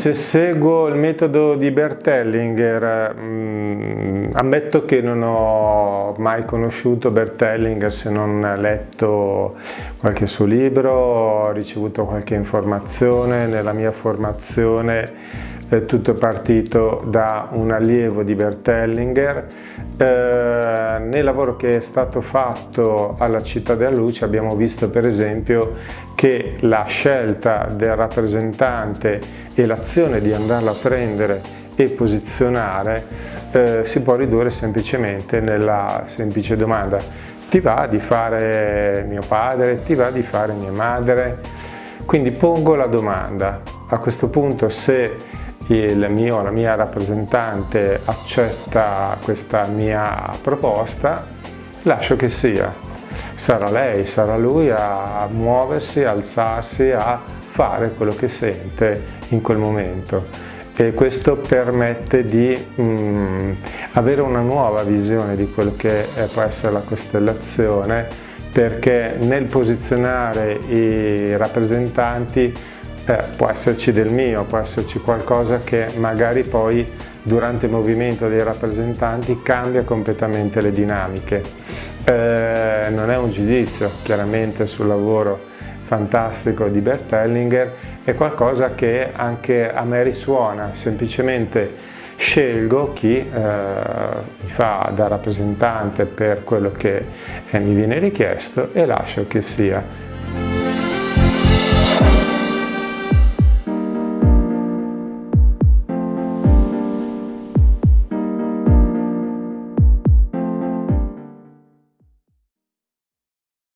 Se seguo il metodo di Bertellinger, mh, mm, ammetto che non ho mai conosciuto Bertellinger se non letto qualche suo libro, ho ricevuto qualche informazione nella mia formazione è tutto partito da un allievo di Bertellinger. Eh, nel lavoro che è stato fatto alla Città della Luce abbiamo visto per esempio che la scelta del rappresentante e l'azione di andarla a prendere e posizionare eh, si può ridurre semplicemente nella semplice domanda ti va di fare mio padre, ti va di fare mia madre? Quindi pongo la domanda, a questo punto se il mio, la mia rappresentante accetta questa mia proposta, lascio che sia. Sarà lei, sarà lui a muoversi, a alzarsi, a fare quello che sente in quel momento e questo permette di mh, mm, avere una nuova visione di quello che può essere la costellazione perché nel posizionare i rappresentanti eh, può esserci del mio, può esserci qualcosa che magari poi durante il movimento dei rappresentanti cambia completamente le dinamiche. Eh, non è un giudizio chiaramente sul lavoro fantastico di Bert Hellinger, è qualcosa che anche a me risuona, semplicemente scelgo chi eh, mi fa da rappresentante per quello che eh, mi viene richiesto e lascio che sia